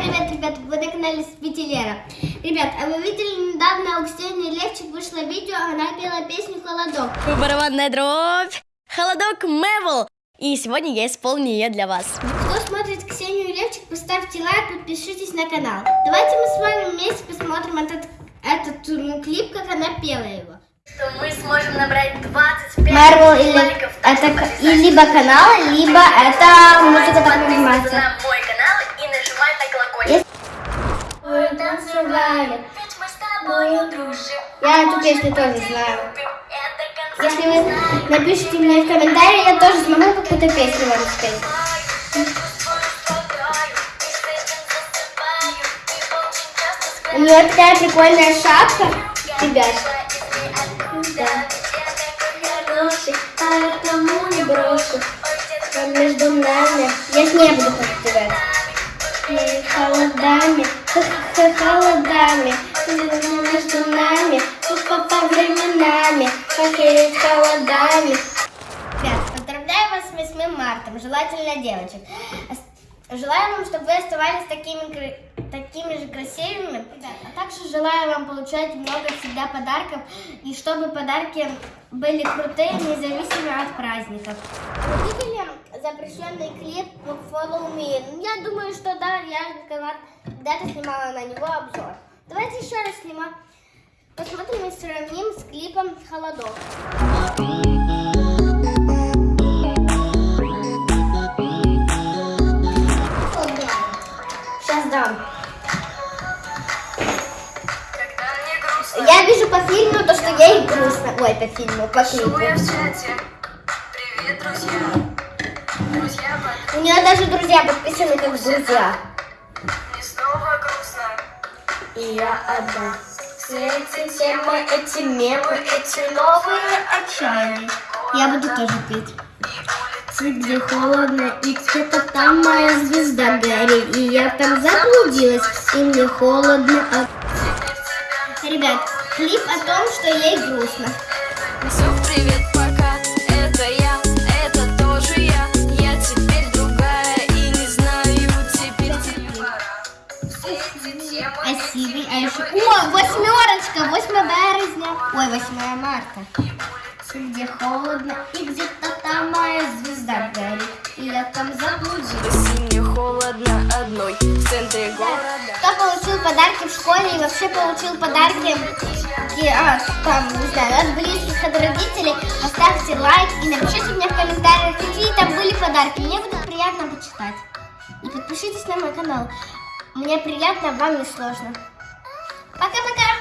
Всем привет, ребят, вы на канале Спителера. Ребят, а вы видели недавно у Ксении Левчик вышло видео, она пела песню «Холодок». Барабанная дробь. Холодок Мэвл. И сегодня я исполню ее для вас. Кто смотрит Ксению Левчик, поставьте лайк, подпишитесь на канал. Давайте мы с вами вместе посмотрим этот, этот ну, клип, как она пела его. Что мы сможем набрать 25 Марвел или это к- и либо канал, либо это музыка так называется. на мой канал и нажимать на колокольчик. Мы тобою дружим. Я эту песню тоже знаю. Если вы напишите мне в комментарии, я тоже смогу какую-то песню вам спеть. У нее такая прикольная шапка, ребят. Да. Поэтому не брошу. Между нами. Я с ней буду. Мы холодами, холодами, между нами, по временами, как и холодами. Ребят, поздравляю вас с 8 марта, желательно девочек. Желаю вам, чтобы вы оставались такими, такими же красивыми. Ребят, а также желаю вам получать много всегда подарков, и чтобы подарки были крутые, независимо от праздников. Вы видели запрещенный клип Follow Me? Я думаю, что да, я когда-то снимала на него обзор. Давайте еще раз снимем. Посмотрим и сравним с клипом «Холодок». Сейчас дам. Я вижу по фильму то, что ей грустно. Ой, по фильму, по клипу. Привет, друзья. Друзья, У нее даже друзья подписаны как друзья. И я одна. Все эти темы, эти мемы, эти новые отчаяния. Я буду тоже петь. Где холодно, и где-то там моя звезда горит. И я там заблудилась, и мне холодно. Ребят, клип о том, что ей грустно. Все, привет, Спасибо. А еще... О, восьмерочка, 8 березня. Ой, 8 марта. Где холодно, и где-то там моя звезда горит. И я там заблудилась. И мне холодно одной в центре города Кто получил подарки в школе и вообще получил подарки а, там, не знаю, от близких, от родителей, поставьте лайк и напишите мне в комментариях, какие там были подарки. Мне будет приятно почитать. И подпишитесь на мой канал. Мне приятно, вам не сложно. Пока-пока!